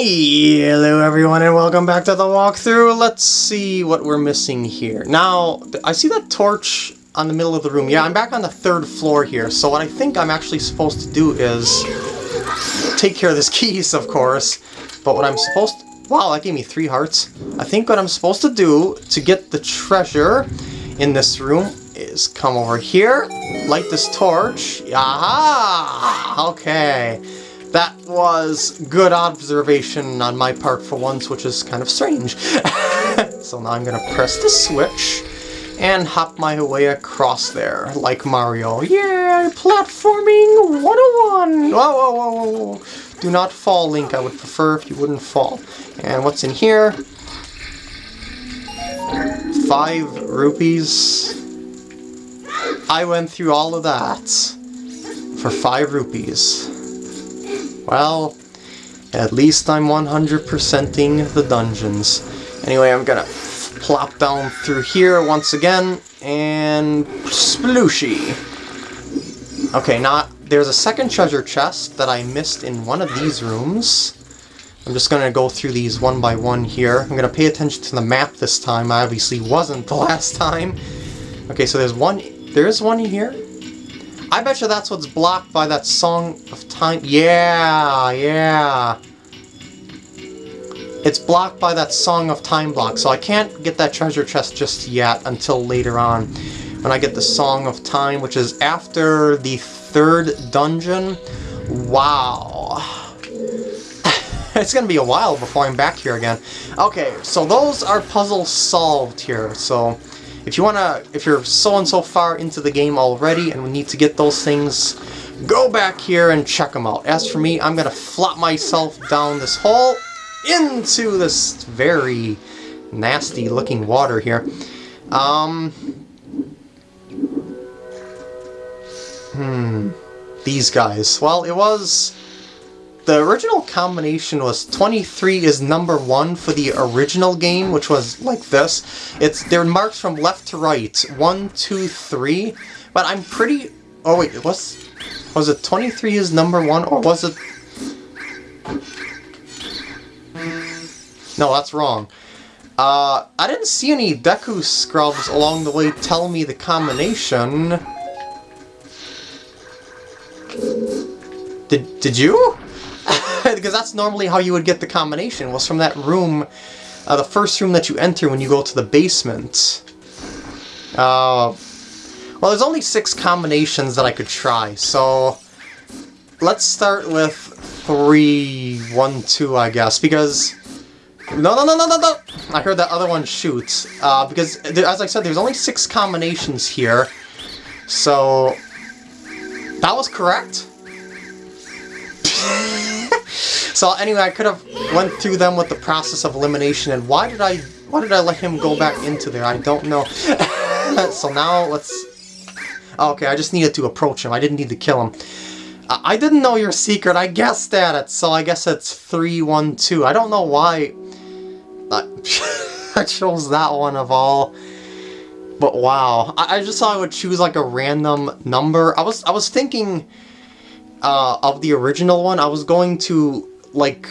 Hello everyone and welcome back to the walkthrough. Let's see what we're missing here. Now, I see that torch on the middle of the room. Yeah, I'm back on the third floor here, so what I think I'm actually supposed to do is take care of this keys, of course. But what I'm supposed to... Wow, that gave me three hearts. I think what I'm supposed to do to get the treasure in this room is come over here, light this torch. Aha! Okay. That was good observation on my part for once, which is kind of strange. so now I'm gonna press the switch and hop my way across there, like Mario. Yeah, platforming 101! Whoa, whoa, whoa, whoa. Do not fall, Link. I would prefer if you wouldn't fall. And what's in here? Five rupees. I went through all of that for five rupees. Well, at least I'm 100%ing the dungeons. Anyway, I'm gonna plop down through here once again, and splooshy. Okay, not there's a second treasure chest that I missed in one of these rooms. I'm just gonna go through these one by one here. I'm gonna pay attention to the map this time. I obviously wasn't the last time. Okay, so there's one, there's one here. I bet you that's what's blocked by that Song of Time. Yeah, yeah. It's blocked by that Song of Time block, so I can't get that treasure chest just yet until later on. When I get the Song of Time, which is after the third dungeon. Wow. it's gonna be a while before I'm back here again. Okay, so those are puzzles solved here, so... If you wanna, if you're so and so far into the game already and we need to get those things, go back here and check them out. As for me, I'm gonna flop myself down this hole into this very nasty looking water here. Um, hmm, these guys. Well, it was the original combination was 23 is number one for the original game, which was like this. It's They're marked from left to right. One, two, three. But I'm pretty... Oh wait, was, was it 23 is number one, or was it... No, that's wrong. Uh, I didn't see any Deku scrubs along the way telling me the combination. Did, did you? Because that's normally how you would get the combination, was from that room, uh, the first room that you enter when you go to the basement. Uh, well, there's only six combinations that I could try, so let's start with three, one, two, I guess, because... No, no, no, no, no, no! I heard that other one shoot, uh, because, as I said, there's only six combinations here, so... That was correct? So anyway, I could have went through them with the process of elimination, and why did I why did I let him go back into there? I don't know. so now let's... Oh, okay, I just needed to approach him. I didn't need to kill him. I didn't know your secret. I guessed at it, so I guess it's 312. I don't know why I chose that one of all. But wow, I, I just thought I would choose like a random number. I was I was thinking uh, of the original one. I was going to like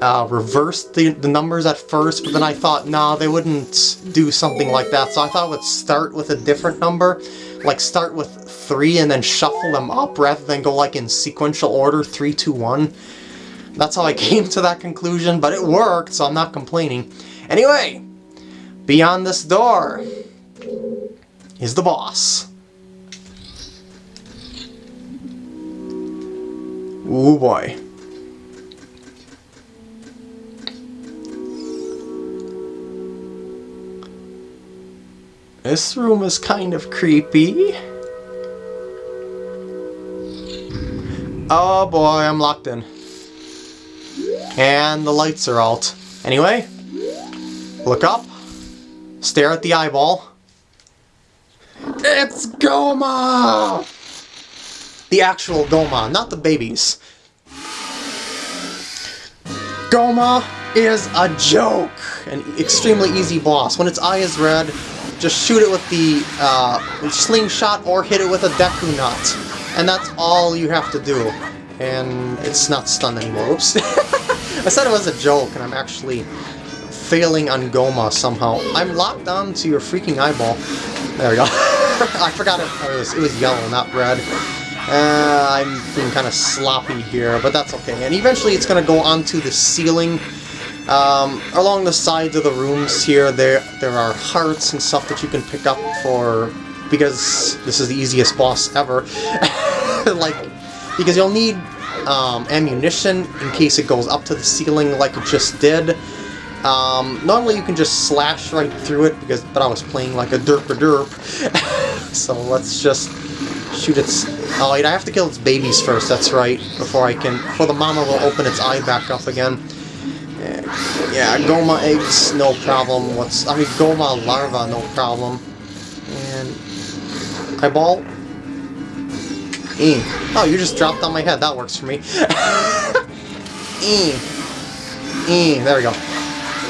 uh, reverse the, the numbers at first, but then I thought, nah, they wouldn't do something like that, so I thought I would start with a different number, like start with 3 and then shuffle them up rather than go like in sequential order, 3, 2, 1. That's how I came to that conclusion, but it worked, so I'm not complaining. Anyway, beyond this door is the boss. Ooh boy. This room is kind of creepy. Oh boy, I'm locked in. And the lights are out. Anyway, look up, stare at the eyeball. It's Gohma! The actual Gohma, not the babies. Gohma is a joke! An extremely easy boss. When its eye is red, just shoot it with the uh, slingshot or hit it with a Deku Nut. And that's all you have to do. And it's not stunned anymore. Oops. I said it was a joke, and I'm actually failing on Gohma somehow. I'm locked on to your freaking eyeball. There we go. I forgot it, it, was, it was yellow, not red. Uh, I'm being kind of sloppy here, but that's okay. And eventually it's going to go onto the ceiling. Um, along the sides of the rooms here, there there are hearts and stuff that you can pick up for... Because this is the easiest boss ever. like, because you'll need um, ammunition in case it goes up to the ceiling like it just did. Um, normally you can just slash right through it, because but I was playing like a derp derp. so let's just shoot its... Oh wait, I have to kill its babies first, that's right, before I can... Before the mama will open its eye back up again. Yeah, Gohma eggs, no problem. What's... I mean, Gohma larva, no problem. And... Eyeball? E. Oh, you just dropped on my head. That works for me. e. E. There we go.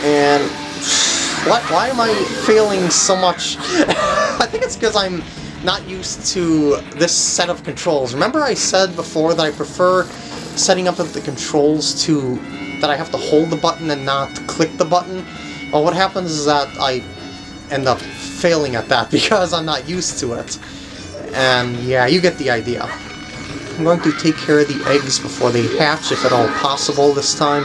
And... What? Why am I failing so much? I think it's because I'm not used to this set of controls. Remember I said before that I prefer setting up the controls to that I have to hold the button and not click the button? Well, what happens is that I end up failing at that because I'm not used to it. And yeah, you get the idea. I'm going to take care of the eggs before they hatch, if at all possible this time.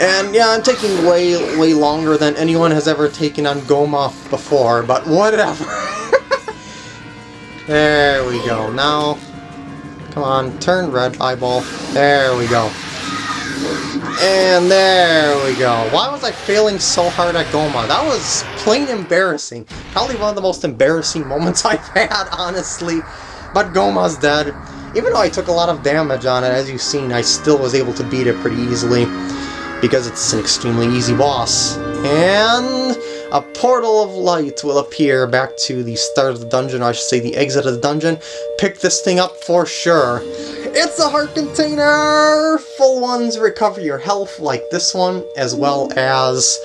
And yeah, I'm taking way, way longer than anyone has ever taken on Gohma before, but whatever. there we go. Now, come on, turn red eyeball. There we go. And there we go. Why was I failing so hard at Gohma? That was plain embarrassing. Probably one of the most embarrassing moments I've had, honestly. But Gohma's dead. Even though I took a lot of damage on it, as you've seen, I still was able to beat it pretty easily. Because it's an extremely easy boss. And a portal of light will appear back to the start of the dungeon, or I should say the exit of the dungeon. Pick this thing up for sure. It's a heart container! Full ones recover your health like this one, as well as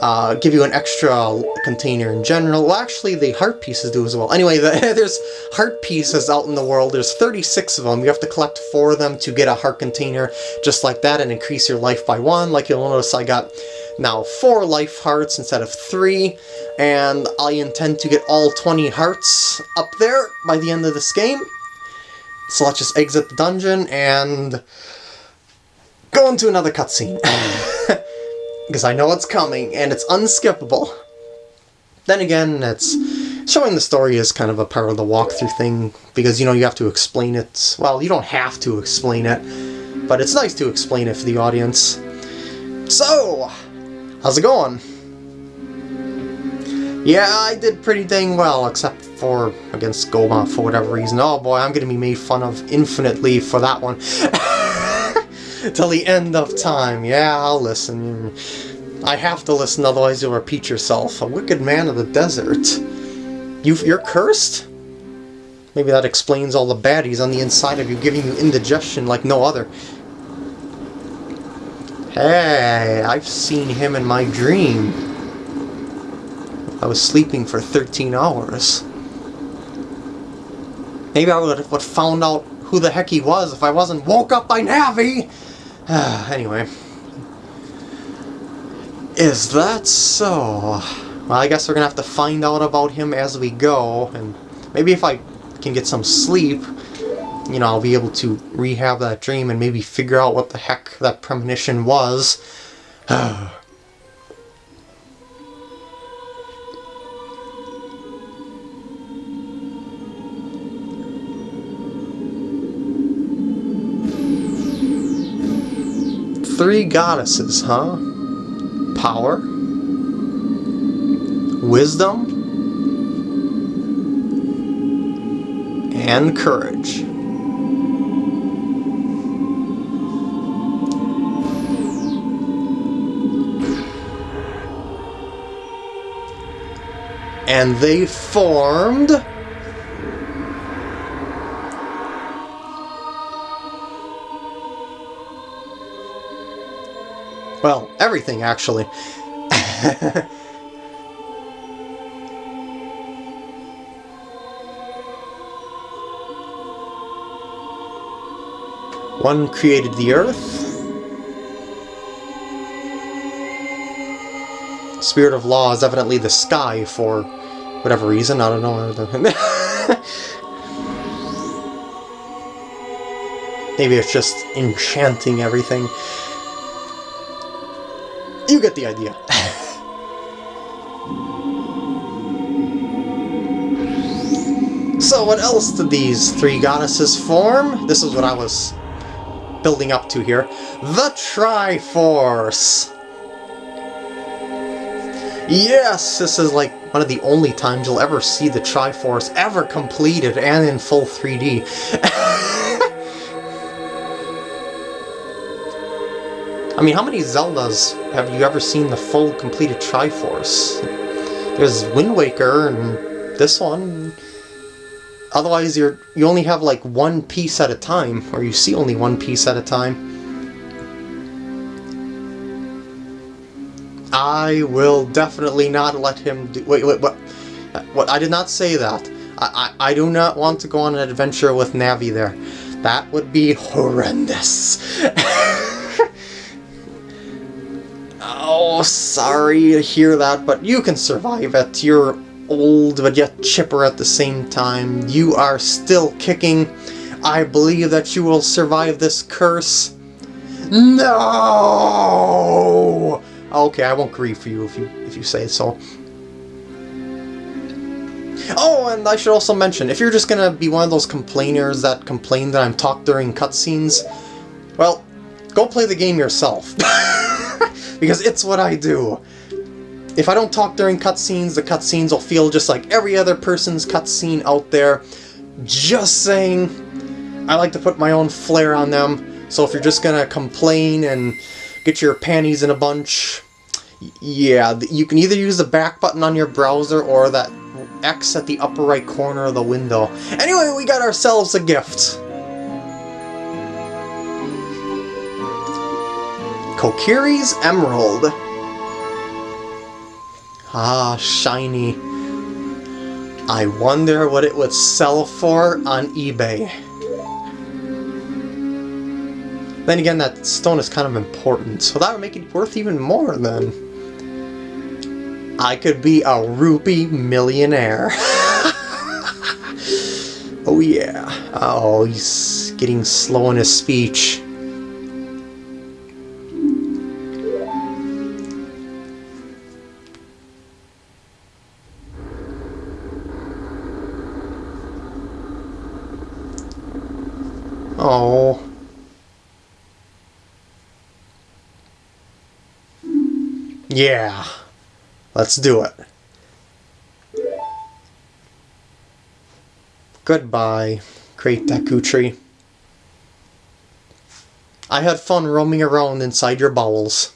uh, give you an extra container in general. Well, actually, the heart pieces do as well. Anyway, the, there's heart pieces out in the world. There's 36 of them. You have to collect four of them to get a heart container just like that and increase your life by one. Like you'll notice I got now four life hearts instead of three, and I intend to get all 20 hearts up there by the end of this game. So let's just exit the dungeon and go into another cutscene. Because I know it's coming, and it's unskippable. Then again, it's showing the story is kind of a part of the walkthrough thing, because, you know, you have to explain it. Well, you don't have to explain it, but it's nice to explain it for the audience. So, how's it going? Yeah, I did pretty dang well, except for against Gohma for whatever reason. Oh boy, I'm gonna be made fun of infinitely for that one. Till the end of time. Yeah, I'll listen. I have to listen, otherwise you'll repeat yourself. A wicked man of the desert. You, you're cursed? Maybe that explains all the baddies on the inside of you, giving you indigestion like no other. Hey, I've seen him in my dream. I was sleeping for 13 hours. Maybe I would have found out who the heck he was if I wasn't woke up by Navi! anyway. Is that so? Well, I guess we're gonna have to find out about him as we go, and maybe if I can get some sleep, you know, I'll be able to rehab that dream and maybe figure out what the heck that premonition was. three goddesses, huh? Power, wisdom, and courage. And they formed Well, everything, actually. One created the earth. Spirit of Law is evidently the sky for whatever reason. I don't know. Maybe it's just enchanting everything. You get the idea. so what else did these three goddesses form? This is what I was building up to here. The Triforce! Yes, this is like one of the only times you'll ever see the Triforce ever completed and in full 3D. Mean, how many Zeldas have you ever seen the full completed Triforce? There's Wind Waker and this one. Otherwise, you're you only have like one piece at a time, or you see only one piece at a time. I will definitely not let him do- wait, wait, what? What? I did not say that. I, I, I do not want to go on an adventure with Navi there. That would be horrendous. sorry to hear that, but you can survive it. You're old, but yet chipper at the same time. You are still kicking. I believe that you will survive this curse. No! Okay, I won't grieve for you if you if you say so. Oh, and I should also mention, if you're just gonna be one of those complainers that complain that I'm talked during cutscenes, well, go play the game yourself. because it's what I do. If I don't talk during cutscenes, the cutscenes will feel just like every other person's cutscene out there. Just saying, I like to put my own flair on them, so if you're just gonna complain and get your panties in a bunch, yeah, you can either use the back button on your browser or that X at the upper right corner of the window. Anyway, we got ourselves a gift. Kokiri's Emerald. Ah, shiny. I wonder what it would sell for on eBay. Then again, that stone is kind of important, so that would make it worth even more then. I could be a rupee millionaire. oh yeah. Oh, he's getting slow in his speech. Oh. Yeah. Let's do it. Goodbye, Great Deku Tree. I had fun roaming around inside your bowels.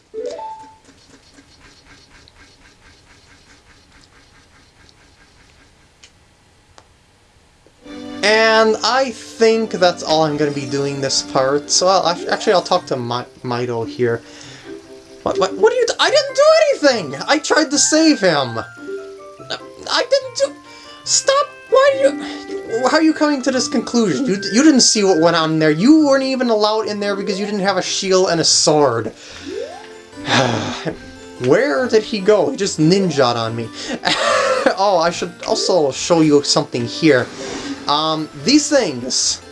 And I think that's all I'm going to be doing this part. So I'll, actually, I'll talk to My Mido here. What, what, what are you... I didn't do anything! I tried to save him! I didn't do... Stop! Why are you... How are you coming to this conclusion? You, you didn't see what went on there. You weren't even allowed in there because you didn't have a shield and a sword. Where did he go? He just ninja'd on me. oh, I should also show you something here. Um, these things.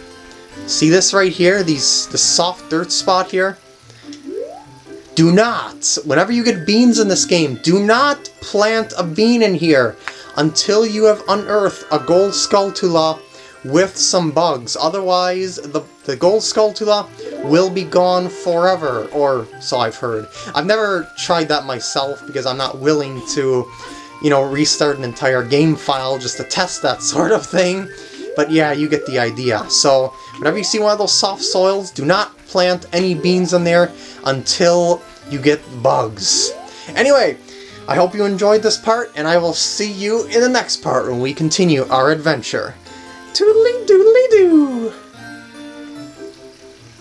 See this right here? These the soft dirt spot here? Do not, whenever you get beans in this game, do not plant a bean in here until you have unearthed a gold Skulltula with some bugs. Otherwise, the, the gold Skulltula will be gone forever, or so I've heard. I've never tried that myself because I'm not willing to, you know, restart an entire game file just to test that sort of thing. But yeah, you get the idea. So, whenever you see one of those soft soils, do not plant any beans in there until you get bugs. Anyway, I hope you enjoyed this part, and I will see you in the next part when we continue our adventure. Toodly doodly doo!